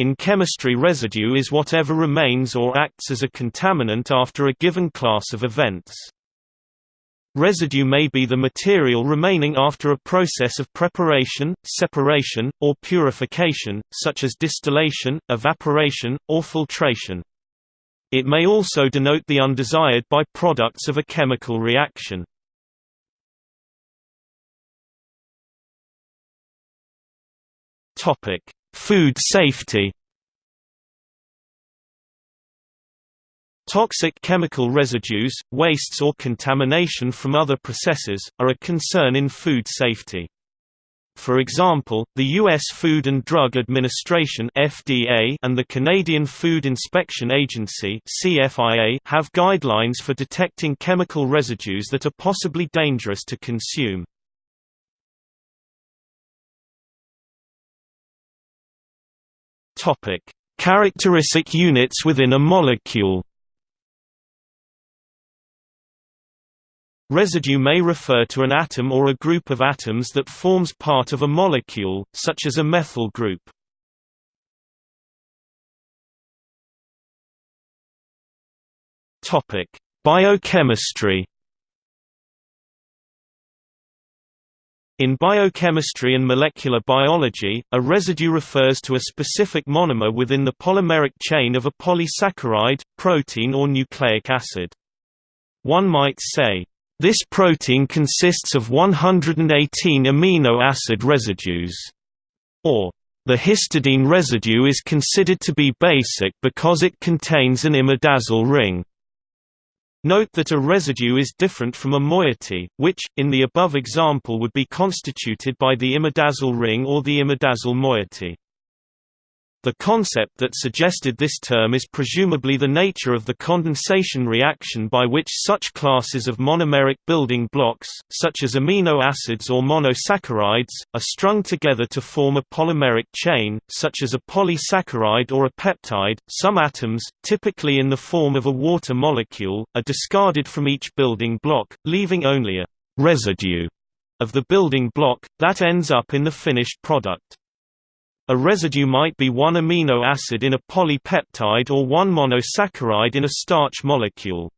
In chemistry residue is whatever remains or acts as a contaminant after a given class of events. Residue may be the material remaining after a process of preparation, separation, or purification, such as distillation, evaporation, or filtration. It may also denote the undesired byproducts of a chemical reaction. Food safety Toxic chemical residues, wastes or contamination from other processes, are a concern in food safety. For example, the U.S. Food and Drug Administration (FDA) and the Canadian Food Inspection Agency (CFIA) have guidelines for detecting chemical residues that are possibly dangerous to consume. Topic: Characteristic units within a molecule. Residue may refer to an atom or a group of atoms that forms part of a molecule, such as a methyl group. Topic: Biochemistry. In biochemistry and molecular biology, a residue refers to a specific monomer within the polymeric chain of a polysaccharide, protein or nucleic acid. One might say, this protein consists of 118 amino acid residues. Or, the histidine residue is considered to be basic because it contains an imidazole ring. Note that a residue is different from a moiety, which, in the above example would be constituted by the imidazole ring or the imidazole moiety. The concept that suggested this term is presumably the nature of the condensation reaction by which such classes of monomeric building blocks, such as amino acids or monosaccharides, are strung together to form a polymeric chain, such as a polysaccharide or a peptide. Some atoms, typically in the form of a water molecule, are discarded from each building block, leaving only a residue of the building block, that ends up in the finished product. A residue might be one amino acid in a polypeptide or one monosaccharide in a starch molecule.